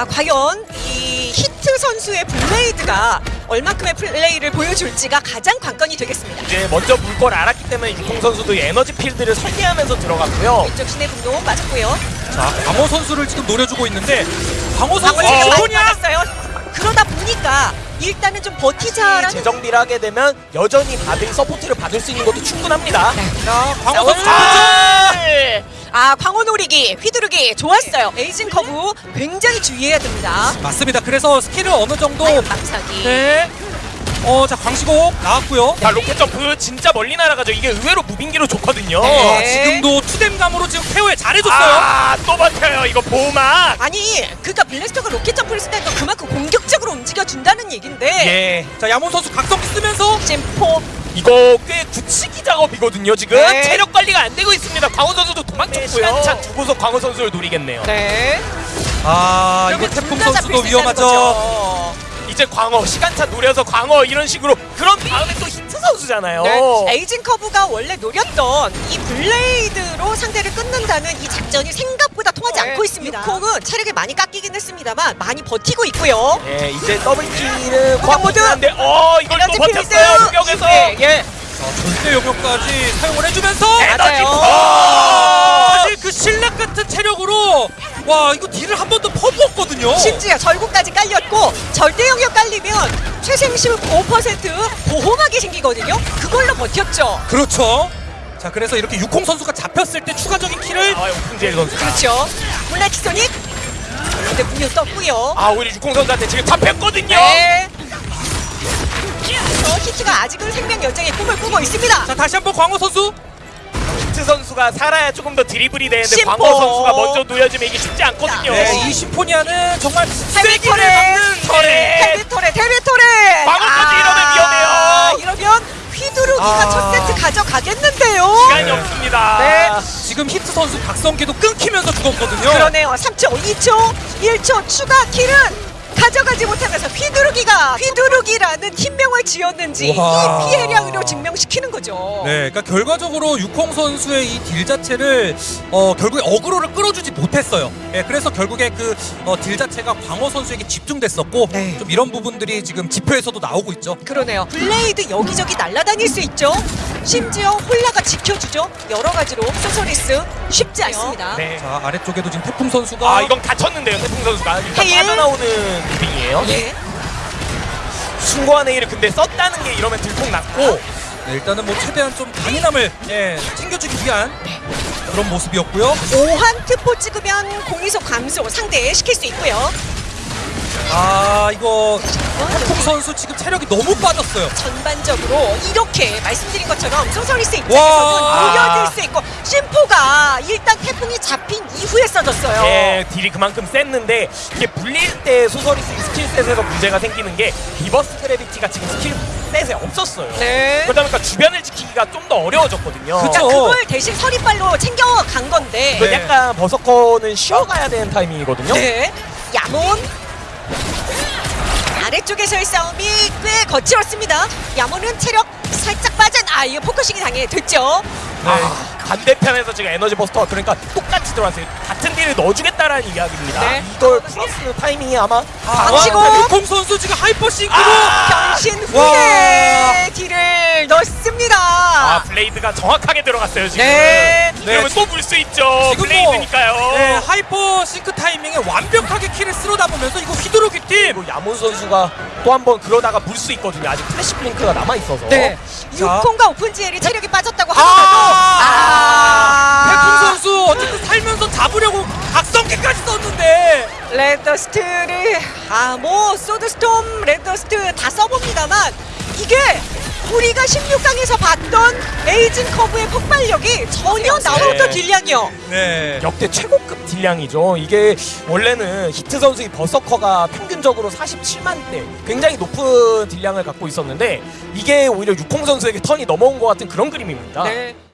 자, 과연 이 히트 선수의 Blade가 얼만큼의 플레이를 보여줄지가 가장 관건이 되겠습니다. 이제 먼저 물 걸 알았기 때문에 유콩 선수도 Energy Field를 설계하면서 들어갔고요. 왼쪽 신의 분노 맞았고요. 자, 광호 선수를 지금 노려주고 있는데 광호 선수? 맞았어요. 그러다 보니까 일단은 좀 버티자라는 재정비를 하게 되면 여전히 받은 서포트를 받을 수 있는 것도 충분합니다. 자, 광호 자, 선수 아! 아 광호 노리기 휘두르기 좋았어요. 에이징 커브 굉장히 주의해야 됩니다. 맞습니다. 그래서 스킬을 어느 정도 망사기. 네. 어, 자, 광시곡 나왔고요. 자 로켓 점프 진짜 멀리 날아가죠. 이게 의외로 무빙기로 좋거든요. 네. 아, 지금도 투뎀감으로 지금 케어 잘해줬어요. 아 또 버텨요. 이거 보호막. 아니 그러니까 Blaster가 로켓 점프를 쓸 때도 그만큼 공격적으로 움직여 준다는 얘기인데 예. 자, 야몬 선수 각성기 쓰면서 심포 이거 꽤 굳히기 작업이거든요. 지금 네. 체력 관리가 안 되고 있습니다. 광호 선수도 도망쳤고요. 시간차 두고서 광호 선수를 노리겠네요. 네. 아, 이거 태풍 선수도 위험하죠. 이제 광어 시간차 노려서 광호 이런 식으로 그런 다음에 또 히트 선수잖아요. 네. 에이징 커브가 원래 노렸던 이 Blade로 상대를 끊는다는 이 작전이 생각보다 통하지 네. 않고 있습니다. 유콩은 체력이 많이 깎이긴 했습니다만 많이 버티고 있고요. 예, 이제 double kill은 모두 광호긴 한데 어 이걸 또 버텼어요. 필드. 무격에서 예, 예. 자, 절대 영역까지 사용을 해주면서 에너지 맞아요. 어! 사실 그 신락 같은 체력으로 와 이거 딜을 한 번도 퍼부었거든요. 심지어 절구까지 깔렸고 절대 영역 깔리면 최생심 5% 보호막이 생기거든요. 그걸로 버텼죠. 그렇죠. 자 그래서 이렇게 육콩 선수가 잡혔을 때 추가적인 킬을 아 오픈젤 선수가 그렇죠. 블랙 소닉. 근데 문이 떴고요. 아 우리 육공 선수한테 지금 잡혔거든요. 네. 어, 히트가 아직은 생명 여정의 꿈을 꾸고 있습니다. 자 다시 한번 광호 선수 히트 선수가 살아야 조금 더 드리블이 되는데 심포. 광호 선수가 먼저 놓여주면 이게 쉽지 않거든요. 네, 이 심포니아는 정말 세기를 헬비토레. 받는 터렛. 텔비토레, 텔비토레. 광고까지 이러면 위험해요. 이러면 휘두르기가 아. 첫 세트 가져가겠는데요. 시간이 없습니다. 네. 지금 히트 선수 각성기도 끊기면서 죽었거든요. 그러네요. 3초, 2초, 1초 추가 킬은 가져가지 못하면서 휘두르기가 휘두르기라는 팀명을 지었는지 우와. 이 피해량으로 증명시키는 거죠. 네, 그러니까 결과적으로 유콩 선수의 이 딜 자체를 어, 결국에 어그로를 끌어주지 못했어요. 예, 그래서 결국에 그 어, 딜 자체가 광호 선수에게 집중됐었고 네. 좀 이런 부분들이 지금 지표에서도 나오고 있죠. 그러네요. Blade 여기저기 날아다닐 수 있죠. 심지어 홀나가 지켜주죠. 여러 가지로 Sorceress 쉽지 않습니다. 네. 자 아래쪽에도 지금 태풍 선수가 아 이건 갇혔는데요 태풍 선수가 일단 헤일. 빠져나오는 무빙이에요. 예. 숭고한 헤일을 근데 썼다는 게 이러면 들통났고 네, 일단은 뭐 최대한 좀 강인함을 예, 챙겨주기 위한 그런 모습이었고요. 오한 트포 찍으면 공이속 감소 상대에 시킬 수 있고요. 아 이거 태풍 선수 지금 체력이 너무 빠졌어요. 전반적으로 이렇게 말씀드린 것처럼 소서리스 와. 입장에서는 노려질 수 있고 심포가 일단 태풍이 잡힌 이후에 써졌어요. 예, 딜이 그만큼 셌는데 이게 물릴 때 Sorceress인 skill set에서 문제가 생기는 게 Reverse Gravity가 지금 skill set에 없었어요. 네. 그러다 보니까 주변을 지키기가 좀 더 어려워졌거든요. 그쵸. 그러니까 그걸 대신 서리발로 챙겨간 건데 그 네. 약간 버서커는 쉬어가야 되는 타이밍이거든요. 네. 야몬 아래쪽에서의 싸움이 꽤 거칠었습니다. 야몬은 체력 살짝 빠진 아 이거 focusing이 당해 됐죠. 아, 반대편에서 지금 Energy Buster가 그러니까 똑같이 들어왔어요. 같은 딜을 넣어주겠다라는 이야기입니다. 네. 이걸 플러스 타이밍이 아마 방치고. 아, 유콩 선수 지금 Hyper Sync로 아! 변신 와. 후에 딜을 넣습니다. 아 Blade가 정확하게 들어갔어요 지금. 네. 이러면 네. 또 물 수 있죠. Blade니까요. 뭐, 네, Hyper Sync 타이밍에 완벽하게 킬을 쓸어 담으면서 이거 휘두르기 팀. 그리고 야몬 선수가 또 한 번 그러다가 물 수 있거든요. 아직 Flash Blink가 남아 있어서. 네. 자. 유콩과 오픈지엘이 체력이 빠졌다고 아! 하더라도 태풍 아, 선수 어쨌든 살면서 잡으려고 각성기까지 썼는데 Red Dust를 아 뭐 Sword Storm Red Dust 다 써봅니다만 이게 우리가 16강에서 봤던 에이징 커브의 폭발력이 전혀 나오던 네. 딜량이요. 네. 역대 최고급 딜량이죠. 이게 원래는 히트 선수의 버서커가 평균적으로 47만 대 굉장히 높은 딜량을 갖고 있었는데 이게 오히려 유콩 선수에게 turn이 넘어온 것 같은 그런 그림입니다. 네.